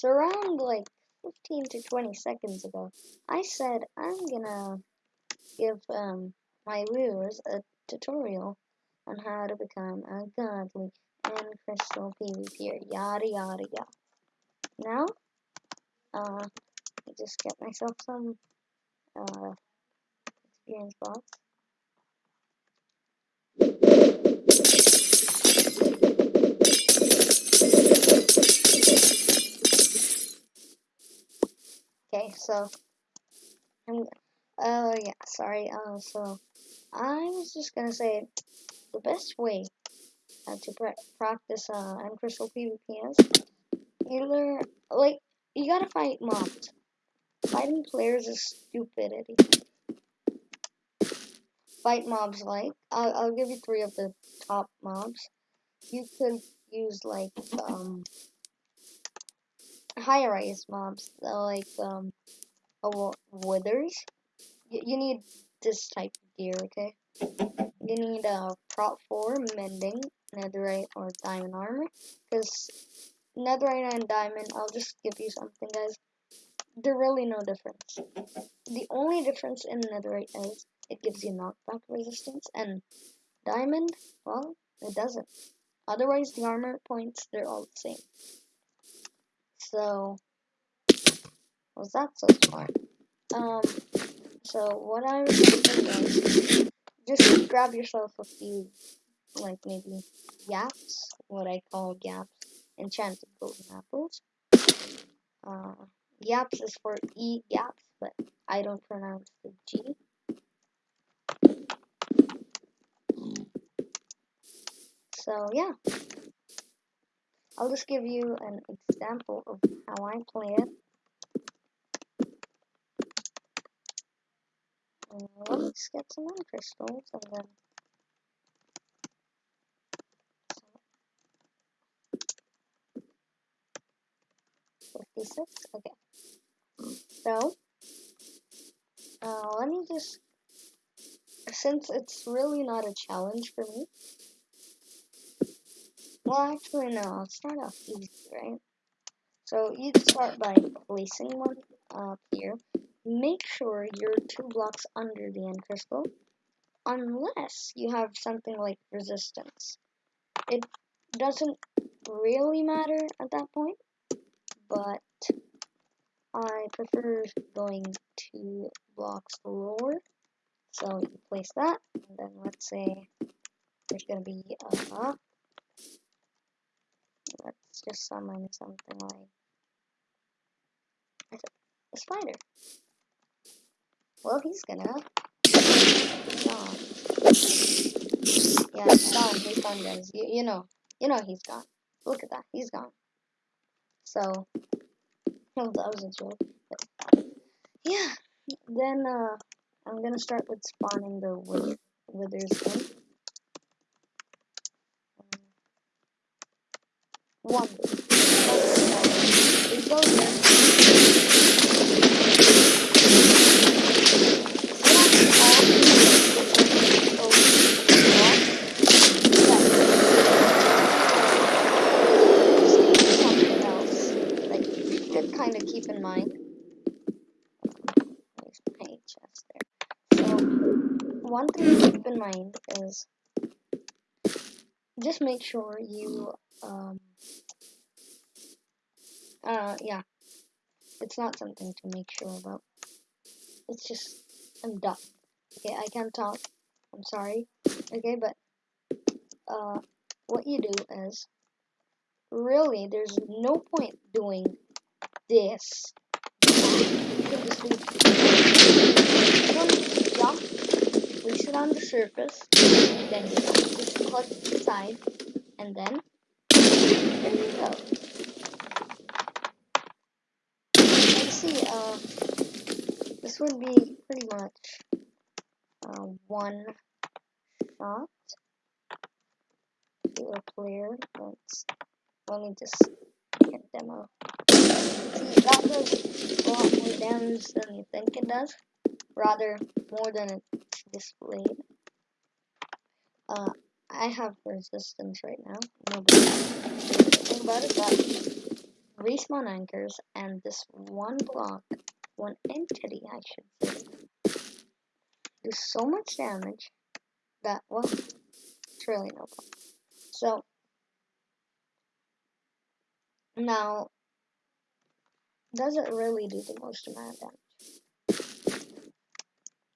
So around like 15 to 20 seconds ago, I said I'm gonna give um, my viewers a tutorial on how to become a godly end crystal PvPer, yada yada yada. Now, uh, I just get myself some uh, experience box. Okay, so I'm oh yeah, sorry. Uh, so I was just gonna say the best way uh, to pra practice uh, end crystal PvP is either like you gotta fight mobs. Fighting players is stupidity. Fight mobs like I'll, I'll give you three of the top mobs. You could use like um higher rise mobs like um oh, withers. You, you need this type of gear, okay? You need a uh, prot four mending, netherite or diamond armor, because netherite and diamond. I'll just give you something, guys. They're really no difference. The only difference in netherite is it gives you knockback resistance, and diamond, well, it doesn't. Otherwise, the armor points, they're all the same. So, was that so smart? Um, so what I recommend is just grab yourself a few, like maybe yaps, what I call gaps, enchanted golden apples. Uh, yaps is for E gaps, but I don't pronounce the G. So yeah, I'll just give you an example of how I play it. And let's get some end crystals and then Fifty-six. Okay. So, uh, let me just since it's really not a challenge for me. Well, actually, no. I'll start off easy, right? So you'd start by placing one up here. Make sure you're two blocks under the end crystal, unless you have something like resistance. It doesn't really matter at that point, but I prefer going two blocks lower. So you place that, and then let's say there's going to be a, just summon something like a spider. Well, he's gonna. Gone. Yeah, he's gone. He's gone, guys. You, you know. You know he's gone. Look at that. He's gone. So, that was a joke. But, yeah. Then, uh, I'm gonna start with spawning the wither, withers. One. Kind of keep in mind. There. So one thing to keep in mind is just make sure you um uh yeah. It's not something to make sure about. It's just I'm done okay I can't talk. I'm sorry. Okay but uh what you do is really there's no point doing this. Just jump it on the surface, then just click the side, and then. Let's see, uh, this would be pretty much uh, one shot to a player. Let's, let me just get demo. See, that does a lot more damage than you think it does. Rather, more than it displayed. Uh, I have resistance right now. Nobody about it, but respawn anchors, and this one block, one entity, I should say, do so much damage that, well, it's really no point. So, now, does it really do the most amount of damage?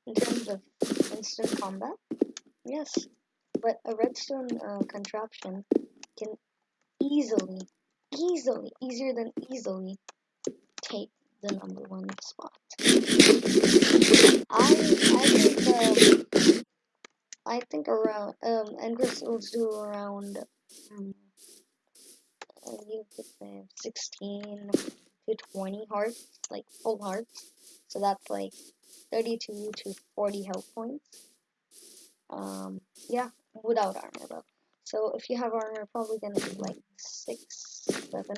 In terms of instant combat? Yes. But a redstone uh, contraption can easily, easily, easier than easily take the number one spot. I I think um, I think around um and will do around um, you could say sixteen to twenty hearts, like full hearts. So that's like thirty-two to forty health points. Um, yeah, without armor though. So if you have armor, probably gonna be like six, seven.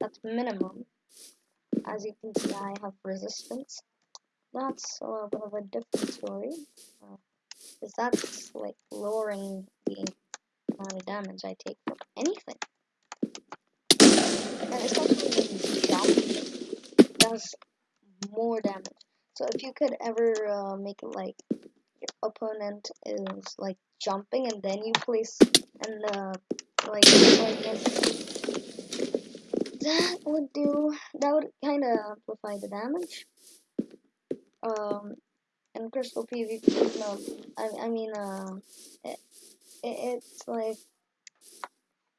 That's minimum. As you can see, I have resistance. That's a little bit of a different story. Uh, Cause that's like lowering the amount of damage I take from anything. And especially when you jump, does more damage. So if you could ever uh, make it like your opponent is like jumping and then you place and like like that would do that would kind of amplify the damage. Um, end crystal PvP, no, I I mean uh, it, it it's like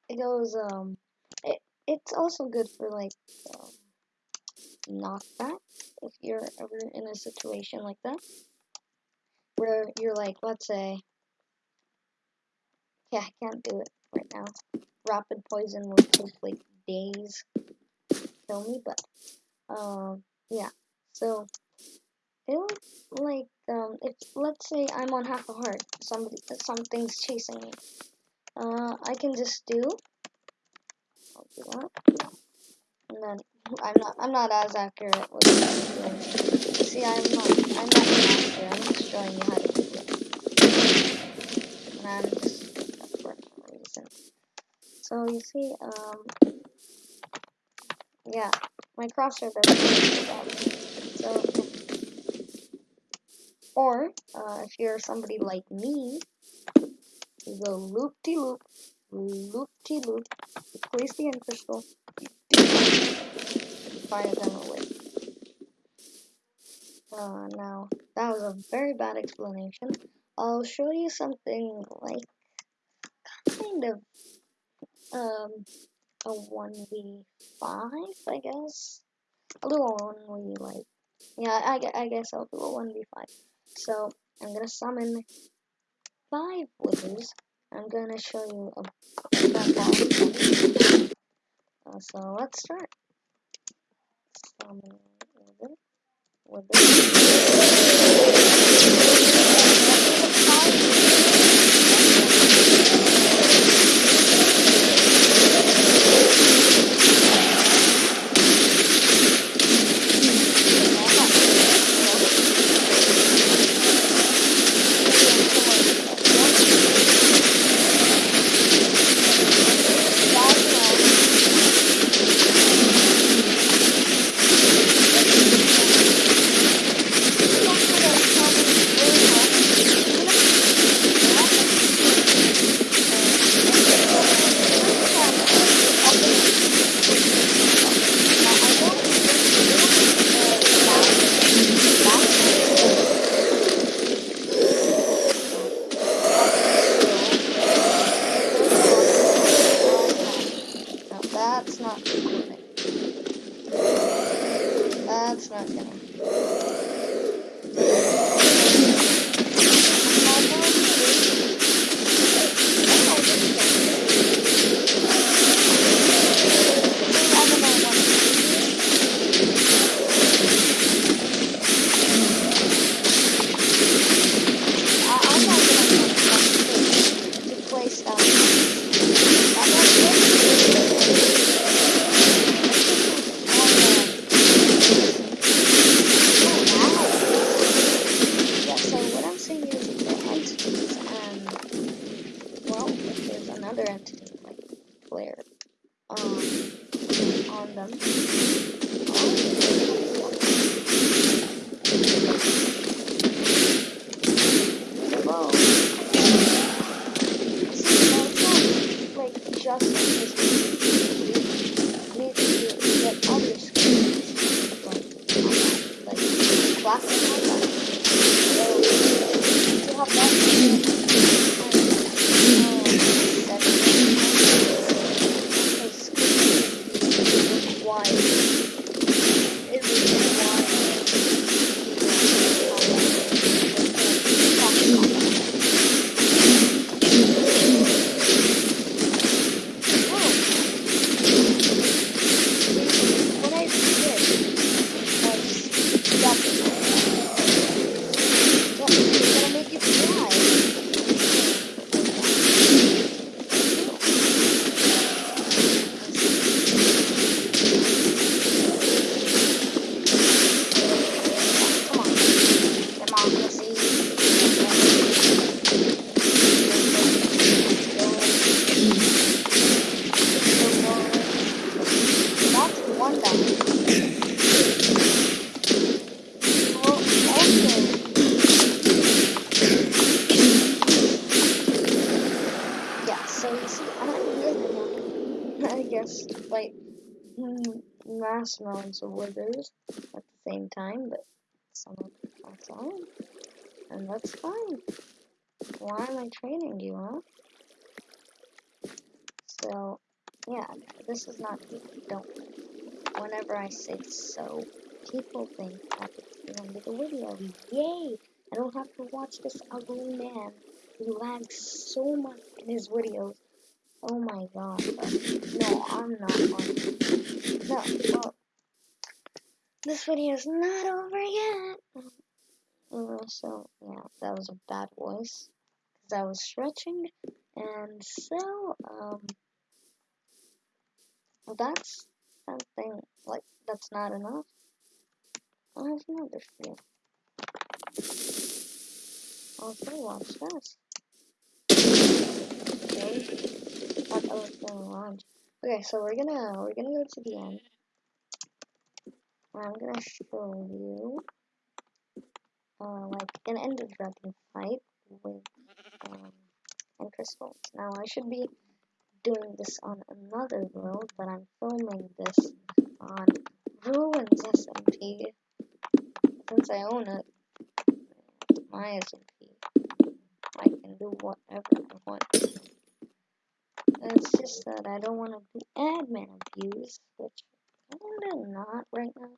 it goes um it it's also good for like um, knockback if you're ever in a situation like that where you're like, let's say, yeah, I can't do it right now. Rapid poison will take like days to kill me, but um, yeah. So it like um, if let's say I'm on half a heart, somebody something's chasing me. Uh, I can just do. I'll do that, and then I'm not I'm not as accurate with it. See, I'm not I'm not. I'm just showing you how to do it, and I'm just for reason. So you see, um, yeah, my crosshair doesn't So, or uh, if you're somebody like me, you go loop de loop, loop de loop, place the end crystal, fire them away. Uh, now, that was a very bad explanation. I'll show you something like kind of um, a 1v5, I guess. A 1v like, yeah, I, I guess I'll do a 1v5. So, I'm gonna summon five withers. I'm gonna show you a, uh, so let's start. Summon. On 说两句。Amounts of withers at the same time, but some of and that's fine. Why am I training you, huh? So, yeah, this is not, don't, whenever I say so, people think that it's the end of the video. Yay! I don't have to watch this ugly man who lags so much in his videos. Oh my god. But no, I'm not on. No, well, this video is not over yet. Uh, so, yeah, that was a bad voice. Because I was stretching. And so, um, that's something, like, that's not enough. I have another you. Okay, watch this. Okay. That was gonna launch. Okay, so we're gonna we're gonna go to the end. I'm gonna show you uh like an ender dragon fight with um end crystals. Now I should be doing this on another world, but I'm filming this on Ruins SMP since I own it. My SMP. I can do whatever I want. It's just that I don't want to do admin abuse, which I'm not right now.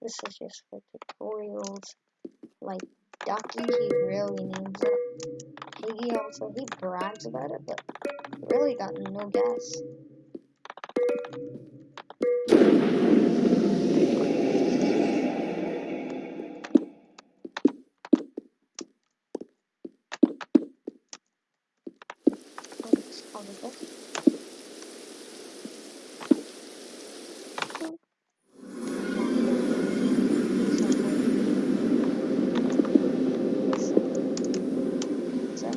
This is just for tutorials. Like Ducky, he really needs it. Piggy also, he brags about it, but really got no guess. Let's call it this. So,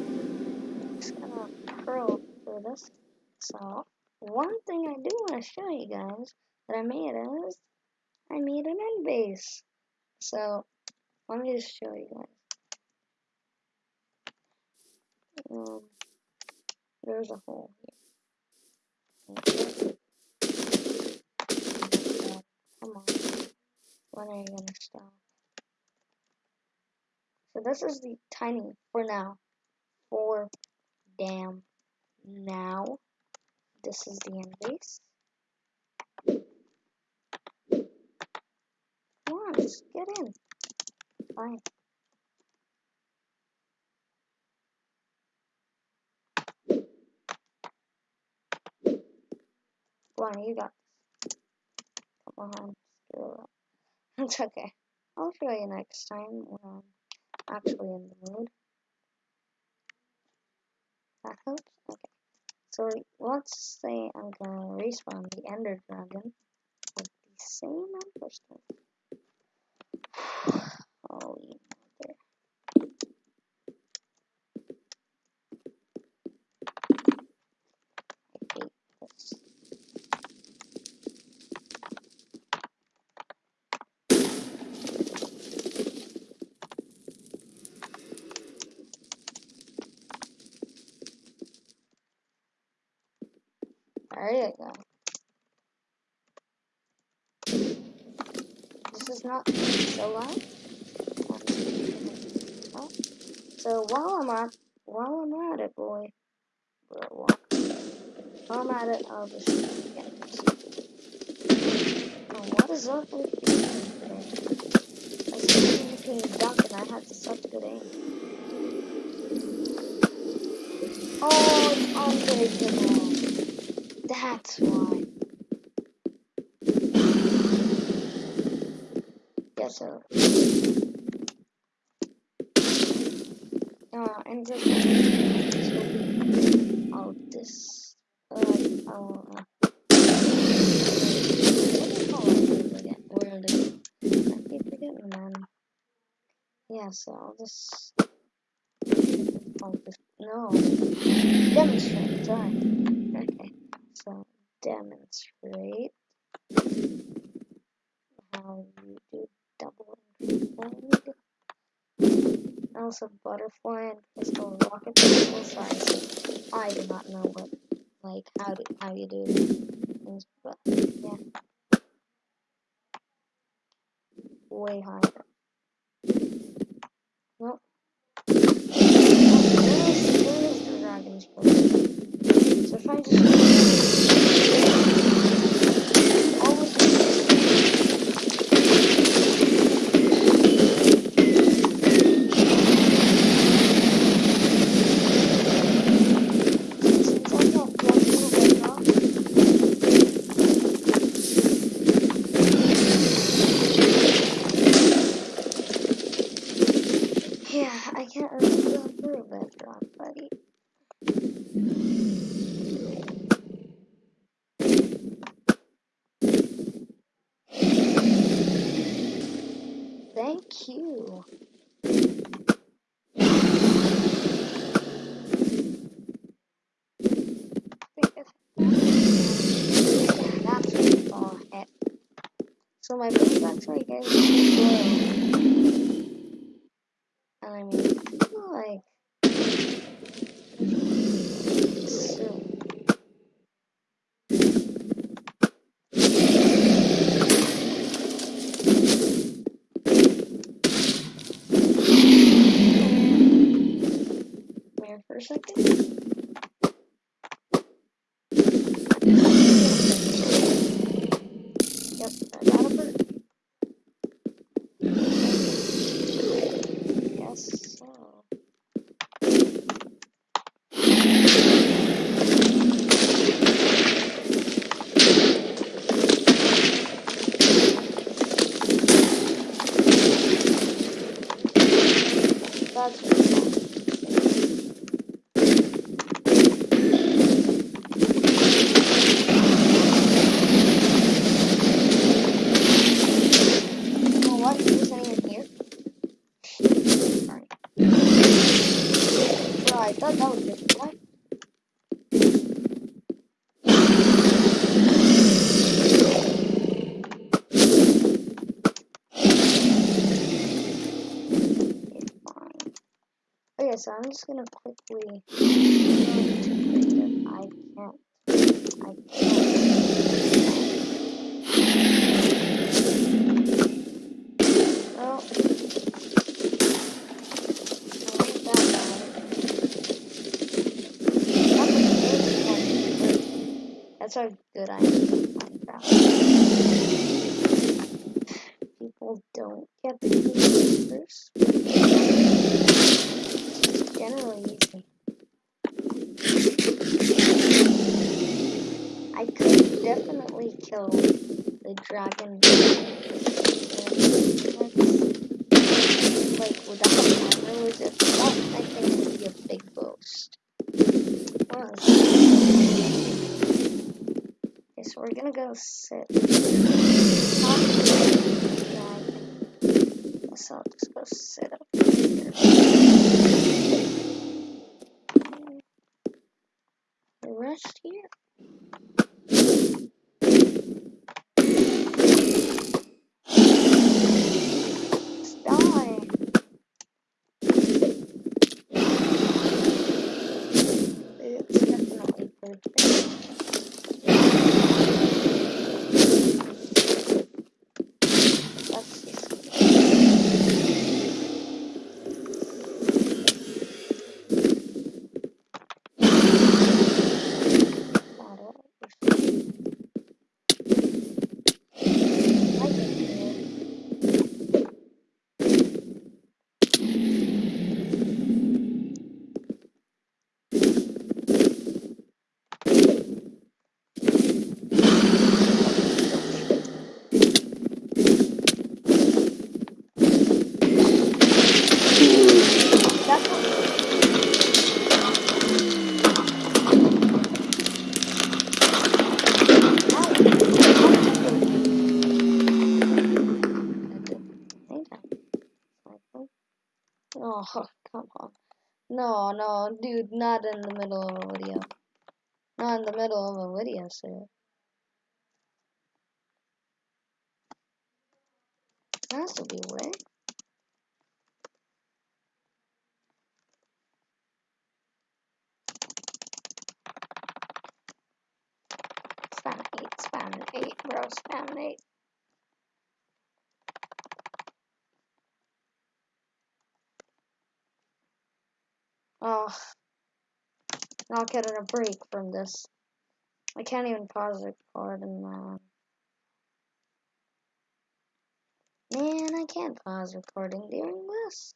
just gonna curl through this. So, one thing I do you guys that I made an end base. So, let me just show you guys. Um, there's a hole here. Come on. When are you gonna stop? So this is the tiny for now. For damn now. This is the end base. Come on, just get in. Fine. Come on, you got this. Come on, screw it. It's okay. I'll show you next time when I'm actually in the mood. That helps? Okay. So let's say I'm gonna respawn the Ender Dragon with the same Ember Oh, There you go. Not so loud. So while I'm at while I'm at it, boy, while I'm at it, I'll just get. Oh, what is up with? I was making duck and I had such good aim. Oh, it's unbreakable. That's why. So. Uh, and just. Oh, this. Uh, oh, uh. Yeah, so I'll just. I'll just. No. Demonstrate. Sorry. Okay. So, demonstrate how you do double increase Also, butterfly and crystal rocket crystal size. I do not know what, like, how do how you do things, but yeah, way higher. Nope. Oh, there's, there's the dragon's bird. So if I just Thank you. That's all it. So my actually gets slow. I mean, like, so. Wait for a second. Yep, I got a bird. Yes, so. That's really fun. Oh, what? Is anyone here? Alright. Bro, I thought that was just what? It's fine. Okay, so I'm just gonna quickly creative. I can't. I can't. Well, that. That's how good I am Minecraft. People don't get the first. Generally easy. I could definitely kill the dragon. Like without armor resist, that I think would be a big boost. Okay, so we're gonna go sit. Top of the I'll just go sit up here. The rest here. Let's die. It's definitely perfect. come on. No, no, dude, not in the middle of a video. Not in the middle of a video, sir. Has to be a way. Spam eight, spam eight, bro, spam eight. Oh, not getting a break from this. I can't even pause the record and uh, man, I can't pause recording during this.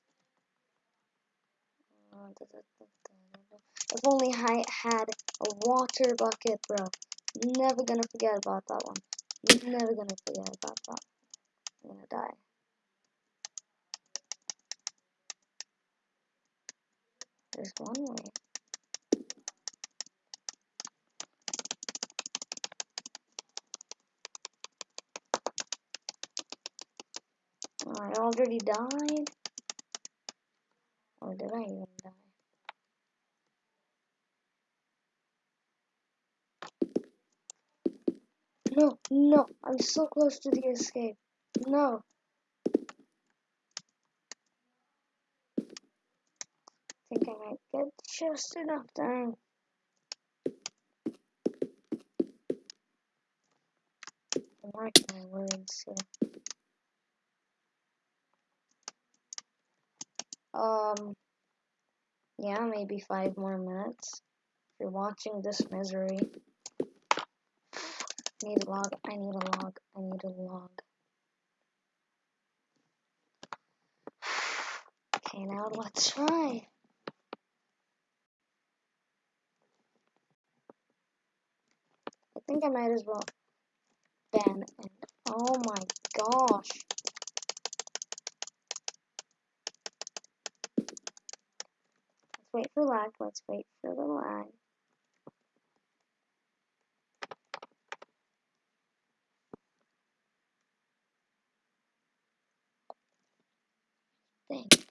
If only I had a water bucket, bro. Never gonna forget about that one. Never gonna forget about that. I'm gonna die. There's one way. I already died. Or did I even die? No, no, I'm so close to the escape. No. think I might get just enough time. My words here. Um, yeah, maybe five more minutes. If you're watching this misery, I need a log, I need a log, I need a log. Okay, now let's try. Think I might as well ban and oh my gosh. Let's wait for lag, let's wait for the lag. Think.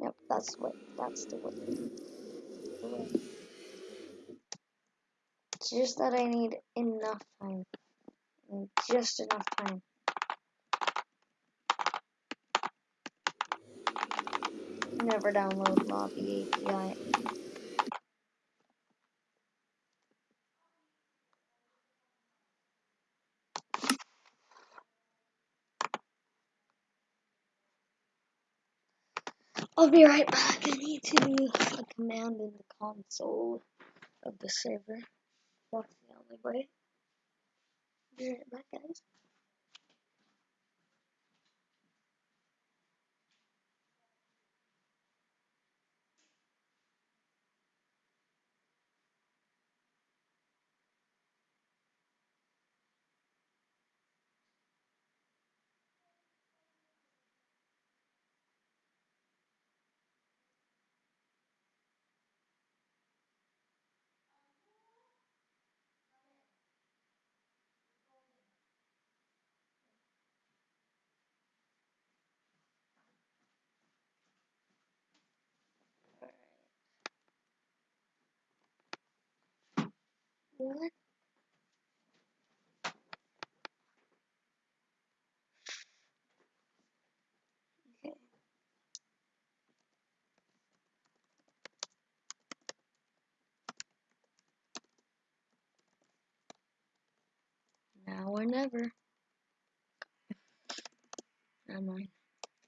Yep, that's what that's the way. It's just that I need enough time. Just enough time. Never download Lobby API. I'll be right back. I need to do a command in the console of the server. That's the only way. Be right back, guys. Okay. Now or never. Never mind.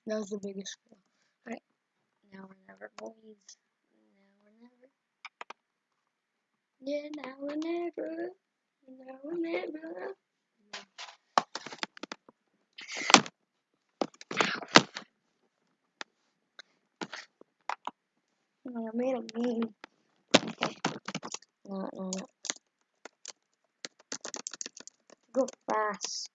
That was the biggest fail. Alright. Now or never, boys. Now or never. Yeah, now or never. Now or never. Oh, I made a meme. Okay. No, no, no. Go fast.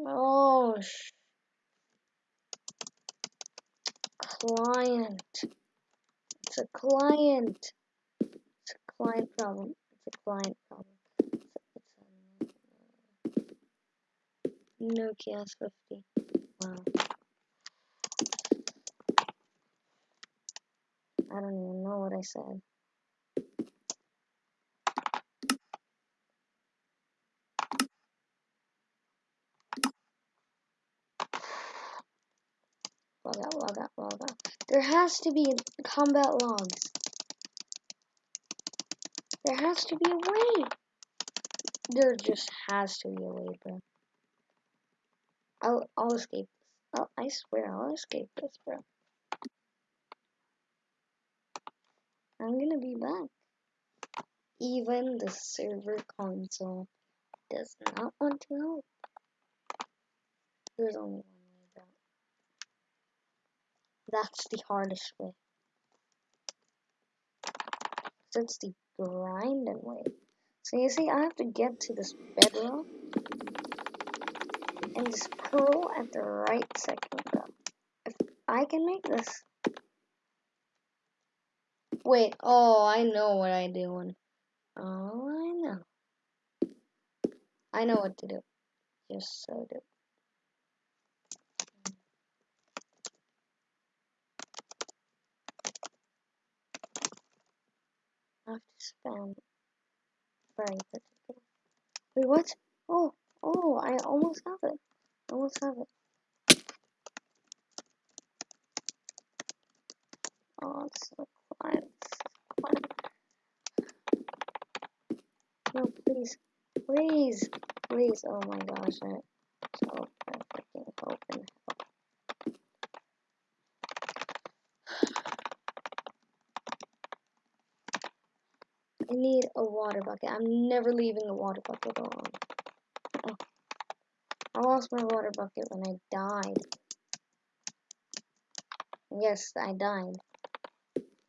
Oh, sh- client. It's a client. It's a client problem. It's a client problem. It's a, it's a Nokia S50. Wow. I don't even know what I said. Log out, log out, log out. There has to be combat logs. There has to be a way. There just has to be a way, bro. I'll, I'll escape this. Oh, I swear I'll escape this, bro. I'm gonna be back. Even the server console does not want to help. There's only one. That's the hardest way. That's the grinding way. So you see, I have to get to this bedrock and just pearl at the right second. If I can make this. Wait, oh, I know what I'm doing. Oh, I know. I know what to do. Just so do. Um, Spam very particular. Wait, what? Oh, oh, I almost have it. Almost have it. Oh, it's so quiet. No, please, please, please. Oh my gosh, I so I freaking hope and help. I need a water bucket. I'm never leaving the water bucket alone. Oh. I lost my water bucket when I died. Yes, I died.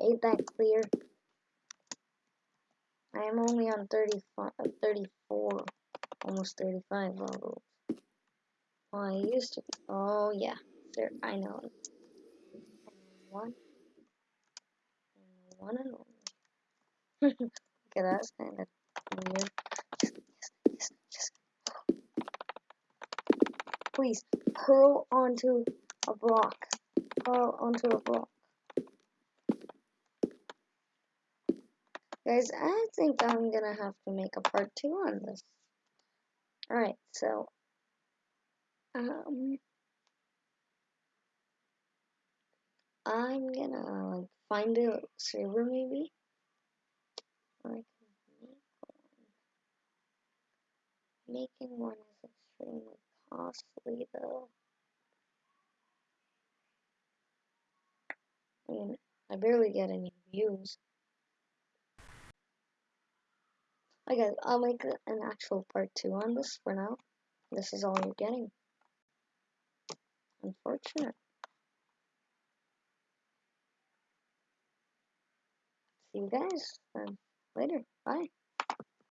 Ain't that clear? I am only on 35, uh, 34, almost 35 levels. Well, I used to be. Oh, yeah. There, I know. One. One and only. Please, hurl onto a block. Hurl onto a block. Guys, I think I'm gonna have to make a part two on this. Alright, so um I'm gonna like find a server maybe. Make one. Making one is extremely costly though. I mean, I barely get any views. I guess I'll make an actual part two on this for now. This is all you're getting. Unfortunate. See you guys then later. Bye.